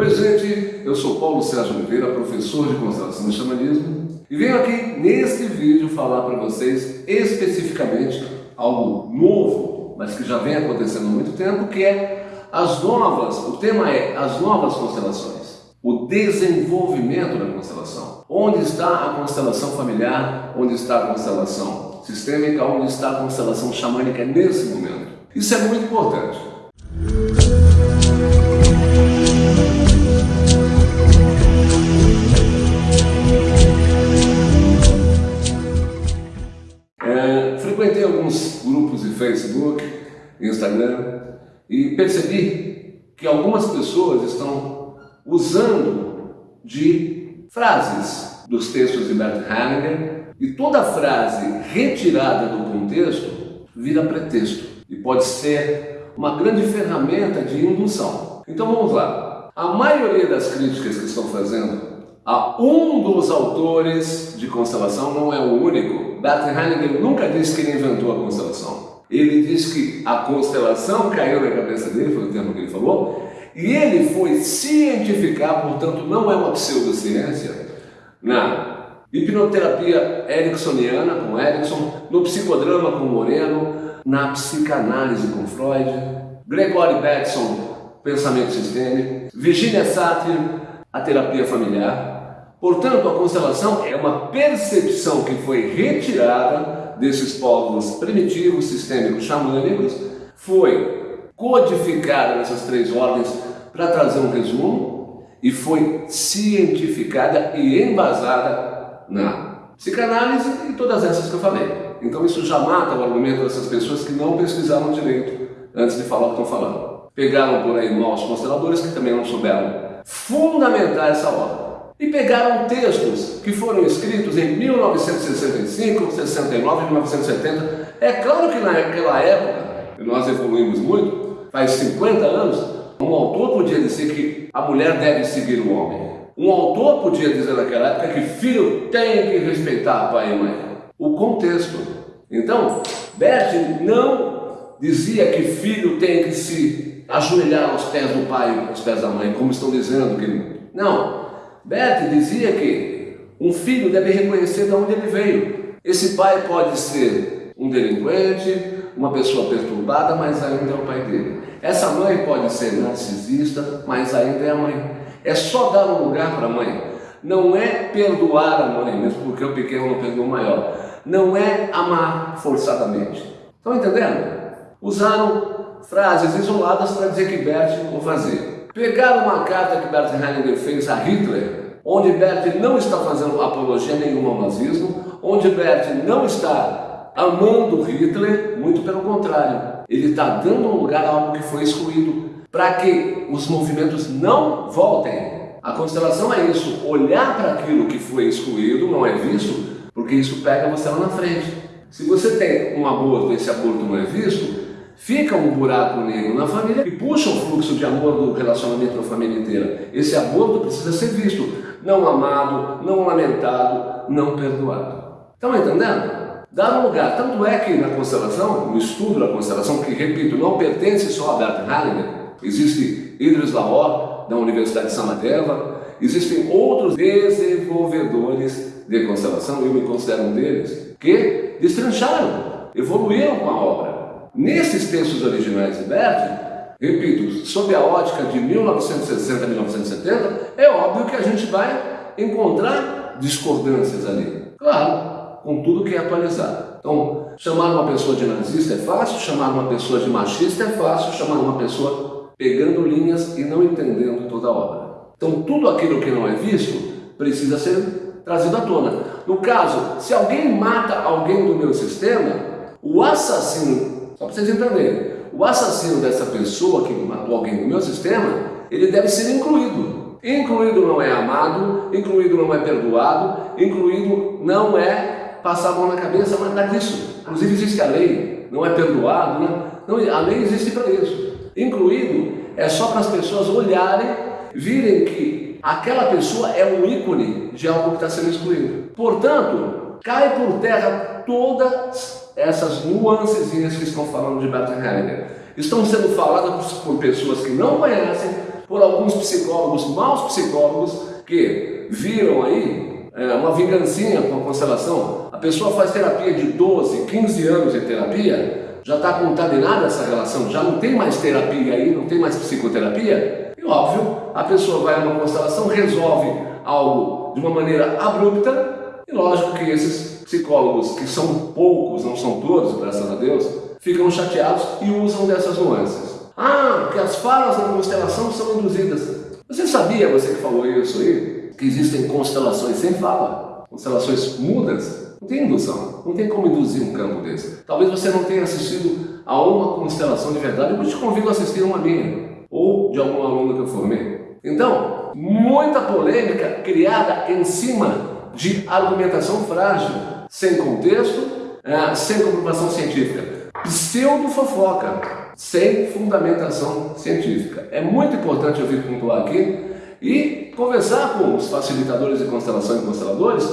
Oi gente, eu sou Paulo Sérgio Oliveira, professor de constelação e xamanismo e venho aqui neste vídeo falar para vocês especificamente algo novo, mas que já vem acontecendo há muito tempo, que é as novas, o tema é as novas constelações, o desenvolvimento da constelação. Onde está a constelação familiar, onde está a constelação sistêmica, onde está a constelação xamânica nesse momento. Isso é muito importante. Instagram e percebi que algumas pessoas estão usando de frases dos textos de Bert Hellinger e toda frase retirada do contexto vira pretexto e pode ser uma grande ferramenta de indução. Então vamos lá. A maioria das críticas que estão fazendo a um dos autores de constelação, não é o único. Bert Hellinger nunca disse que ele inventou a constelação. Ele disse que a constelação caiu na cabeça dele, foi o termo que ele falou, e ele foi cientificar, portanto não é uma pseudociência, na hipnoterapia ericksoniana com Erickson, no psicodrama com Moreno, na psicanálise com Freud, Gregory Bateson, pensamento sistêmico, Virginia Satir, a terapia familiar. Portanto, a constelação é uma percepção que foi retirada desses povos primitivos, sistêmicos, xamânicos, foi codificada nessas três ordens para trazer um resumo e foi cientificada e embasada na psicanálise e todas essas que eu falei. Então isso já mata o argumento dessas pessoas que não pesquisaram direito antes de falar o que estão falando. Pegaram por aí maus consteladores que também não souberam fundamentar essa obra. E pegaram textos que foram escritos em 1965, 69, 1970. É claro que naquela época, e nós evoluímos muito, faz 50 anos, um autor podia dizer que a mulher deve seguir o homem. Um autor podia dizer naquela época que filho tem que respeitar pai e mãe. O contexto. Então, Bert não dizia que filho tem que se ajoelhar aos pés do pai, aos pés da mãe, como estão dizendo que não. Bert dizia que um filho deve reconhecer de onde ele veio. Esse pai pode ser um delinquente, uma pessoa perturbada, mas ainda é o pai dele. Essa mãe pode ser narcisista, mas ainda é a mãe. É só dar um lugar para a mãe. Não é perdoar a mãe, mesmo porque o pequeno não perdoa o maior. Não é amar forçadamente. Estão entendendo? Usaram frases isoladas para dizer que Bert o fazia. Pegaram uma carta que Bert Hellinger fez a Hitler, onde Bert não está fazendo apologia nenhuma ao nazismo, onde Bert não está amando Hitler, muito pelo contrário. Ele está dando lugar a algo que foi excluído, para que os movimentos não voltem. A constelação é isso, olhar para aquilo que foi excluído, não é visto, porque isso pega você lá na frente. Se você tem um aborto e esse aborto não é visto, fica um buraco negro na família e puxa o fluxo de amor do relacionamento da família inteira. Esse aborto precisa ser visto, não amado, não lamentado, não perdoado. Estão entendendo? Dar um lugar. Tanto é que na constelação, no estudo da constelação, que repito, não pertence só a Bert Hellinger, existe Idris Lahore, da Universidade de Samadeva, existem outros desenvolvedores de constelação, eu me considero um deles, que destrancharam, evoluíram com a obra. Nesses textos originais de Bert, repito, sob a ótica de 1960 a 1970, é óbvio que a gente vai encontrar discordâncias ali. Claro, com tudo que é atualizado. Então, chamar uma pessoa de nazista é fácil, chamar uma pessoa de machista é fácil, chamar uma pessoa pegando linhas e não entendendo toda a obra. Então, tudo aquilo que não é visto precisa ser trazido à tona. No caso, se alguém mata alguém do meu sistema, o assassino só para vocês entenderem. O assassino dessa pessoa que matou alguém no meu sistema, ele deve ser incluído. Incluído não é amado, incluído não é perdoado, incluído não é passar a mão na cabeça, mas nada disso. Inclusive existe a lei, não é perdoado, né? não, a lei existe para isso. Incluído é só para as pessoas olharem, virem que aquela pessoa é um ícone de algo que está sendo excluído. Portanto, cai por terra todas essas nuancezinhas que estão falando de Bert Hellinger. Estão sendo faladas por pessoas que não conhecem, por alguns psicólogos, maus psicólogos, que viram aí é, uma vingancinha com a constelação. A pessoa faz terapia de 12, 15 anos de terapia, já está contaminada essa relação, já não tem mais terapia aí, não tem mais psicoterapia. E óbvio, a pessoa vai a uma constelação, resolve algo de uma maneira abrupta, e lógico que esses psicólogos, que são poucos, não são todos, graças a Deus, ficam chateados e usam dessas nuances. Ah, que as falas na constelação são induzidas. Você sabia, você que falou isso aí, que existem constelações sem fala, constelações mudas? Não tem indução, não tem como induzir um campo desse. Talvez você não tenha assistido a uma constelação de verdade, eu te convido a assistir uma minha, ou de algum aluno que eu formei. Então, muita polêmica criada em cima de argumentação frágil, sem contexto, é, sem comprovação científica pseudo-fofoca, sem fundamentação científica. É muito importante eu vir pontuar aqui e conversar com os facilitadores de constelação e consteladores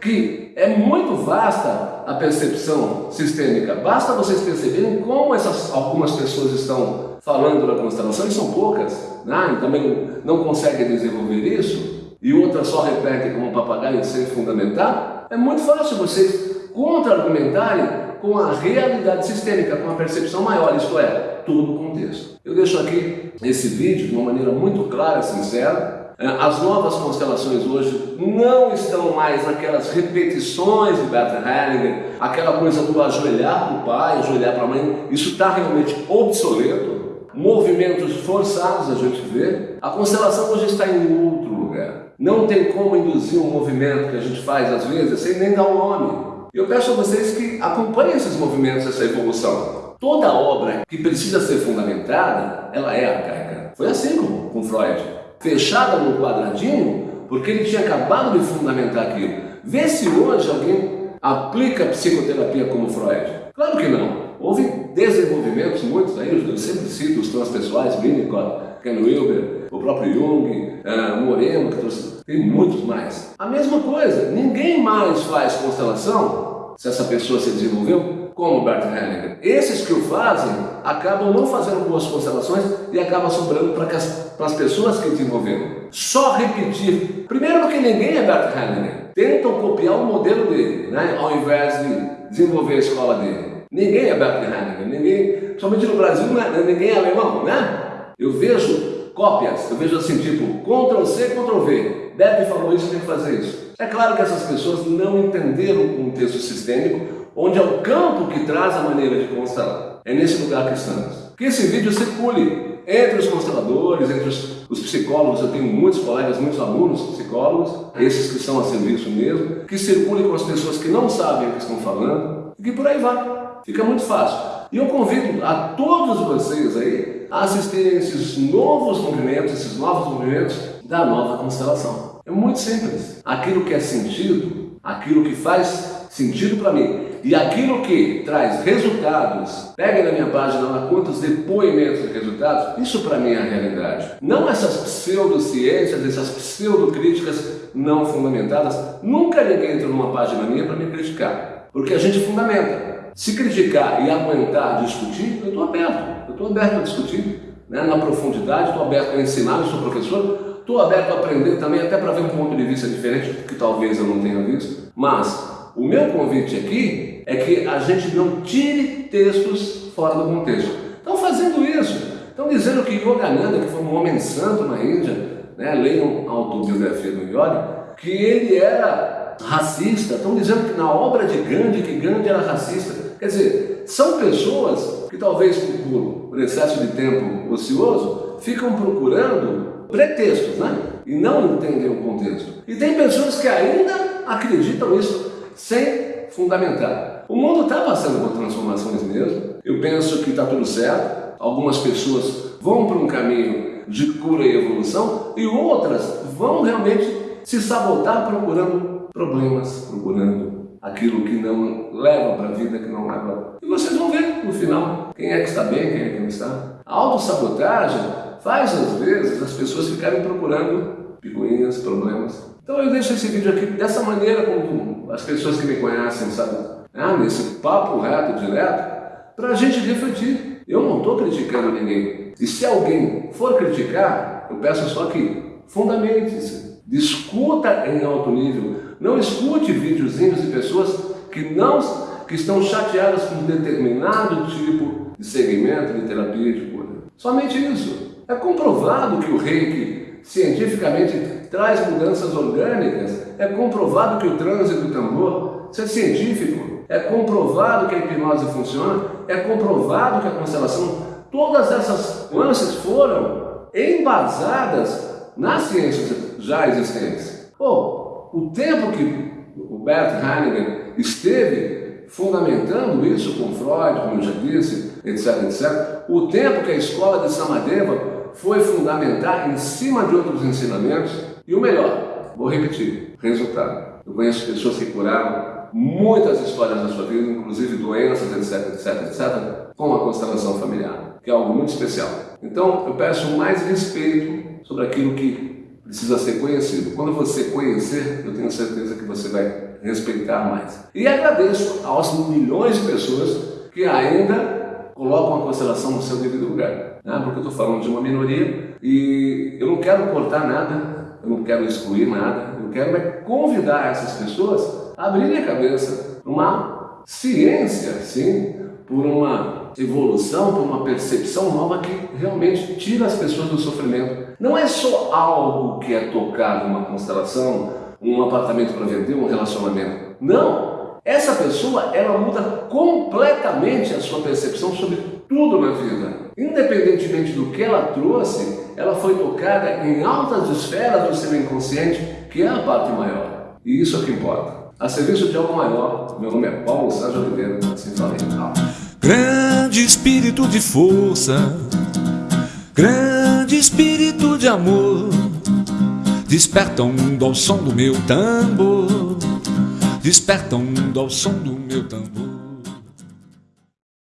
que é muito vasta a percepção sistêmica. Basta vocês perceberem como essas, algumas pessoas estão falando da constelação, e são poucas, né? e também não conseguem desenvolver isso, e outras só repetem como um papagaio sem fundamentar. É muito fácil vocês contra-argumentarem com a realidade sistêmica, com a percepção maior, isto é, todo o contexto. Eu deixo aqui esse vídeo de uma maneira muito clara e sincera. É, as novas constelações hoje não estão mais naquelas repetições de Bert Hellinger, aquela coisa do ajoelhar para o pai, ajoelhar para a mãe, isso está realmente obsoleto. Movimentos forçados a gente vê. A constelação hoje está em outro lugar. Não tem como induzir um movimento que a gente faz às vezes sem nem dar um nome. Eu peço a vocês que acompanhem esses movimentos, essa evolução. Toda obra que precisa ser fundamentada, ela é arcaica. Foi assim com, com Freud. Fechada num quadradinho, porque ele tinha acabado de fundamentar aquilo. Vê se hoje alguém aplica psicoterapia como Freud. Claro que não. Houve desenvolvimentos muitos aí, eu sempre cito os transpessoais, Winnicott, Ken Wilber, o próprio Jung, uh, Moreno, que trouxe, tem muitos mais. A mesma coisa, ninguém mais faz constelação, se essa pessoa se desenvolveu, como Bert Hellinger. Esses que o fazem acabam não fazendo boas constelações e acabam sobrando para as, as pessoas que desenvolveram. Só repetir. Primeiro porque ninguém é Bert Hellinger. Tentam copiar o modelo dele, né? ao invés de desenvolver a escola dele. Ninguém é Bert Hellinger, ninguém, somente no Brasil, né? ninguém é alemão, né? Eu vejo cópias, eu vejo assim, tipo, Ctrl C, Ctrl V. Deve falou isso, tem que fazer isso. É claro que essas pessoas não entenderam o contexto sistêmico, onde é o campo que traz a maneira de constelar. É nesse lugar que estamos. Que esse vídeo circule entre os consteladores, entre os, os, psicólogos, eu tenho muitos colegas, muitos alunos psicólogos, esses que estão a serviço mesmo, que circule com as pessoas que não sabem o que estão falando, e que por aí vai. Fica muito fácil. E eu convido a todos vocês aí a assistirem esses novos movimentos, esses novos movimentos da nova constelação. É muito simples. Aquilo que é sentido, aquilo que faz sentido para mim e aquilo que traz resultados, pegue na minha página lá quantos depoimentos de resultados, isso para mim é a realidade. Não essas pseudociências, essas pseudocríticas não fundamentadas. Nunca ninguém entra numa página minha para me criticar, porque a gente fundamenta. Se criticar e aguentar discutir, eu estou aberto. Eu estou aberto a discutir né, na profundidade, estou aberto a ensinar, eu sou professor, estou aberto a aprender também, até para ver um ponto de vista diferente, que talvez eu não tenha visto. Mas o meu convite aqui é que a gente não tire textos fora do contexto. Estão fazendo isso. Estão dizendo que Yogananda, que foi um homem santo na Índia, né, leiam a autobiografia do Yoga, que ele era racista. Estão dizendo que na obra de Gandhi, que Gandhi era racista. Quer dizer, são pessoas que talvez por, por excesso de tempo ocioso ficam procurando pretextos, né? E não entendem o contexto. E tem pessoas que ainda acreditam nisso sem fundamentar. O mundo está passando por transformações mesmo. Eu penso que está tudo certo. Algumas pessoas vão para um caminho de cura e evolução e outras vão realmente se sabotar procurando problemas, procurando aquilo que não leva para a vida, que não leva. E vocês vão ver no final quem é que está bem, quem é que não está. A autossabotagem faz às vezes as pessoas ficarem procurando picuinhas, problemas. Então eu deixo esse vídeo aqui dessa maneira, como as pessoas que me conhecem, sabe? Ah, nesse papo reto, direto, para a gente refletir. Eu não estou criticando ninguém. E se alguém for criticar, eu peço só que fundamente-se, discuta em alto nível, não escute videozinhos de pessoas que não que estão chateadas com um determinado tipo de segmento de terapia de cura. Somente isso. É comprovado que o reiki cientificamente traz mudanças orgânicas, é comprovado que o trânsito do tambor, isso é científico, é comprovado que a hipnose funciona, é comprovado que a constelação, todas essas nuances foram embasadas nas ciências já existentes. Oh, o tempo que o Bert Hellinger esteve fundamentando isso com Freud, como eu já disse, etc, etc, o tempo que a escola de Samadeva foi fundamentar em cima de outros ensinamentos, e o melhor, vou repetir, resultado. Eu conheço pessoas que curaram muitas histórias da sua vida, inclusive doenças, etc, etc, etc, com a constelação familiar, que é algo muito especial. Então, eu peço mais respeito sobre aquilo que precisa ser conhecido. Quando você conhecer, eu tenho certeza que você vai respeitar mais. E agradeço aos milhões de pessoas que ainda colocam a constelação no seu devido lugar. Né? Porque eu estou falando de uma minoria e eu não quero cortar nada, eu não quero excluir nada, eu quero é convidar essas pessoas abrir a cabeça para uma ciência, sim, por uma evolução, por uma percepção nova que realmente tira as pessoas do sofrimento. Não é só algo que é tocado numa constelação, um apartamento para vender, um relacionamento. Não! Essa pessoa, ela muda completamente a sua percepção sobre tudo na vida. Independentemente do que ela trouxe, ela foi tocada em altas esferas do seu inconsciente, que é a parte maior. E isso é que importa. A serviço de algo maior, meu nome é Paulo Sérgio Oliveira, assim falei. Grande espírito de força, grande espírito de amor, desperta um mundo ao som do meu tambor, desperta um mundo ao som do meu tambor.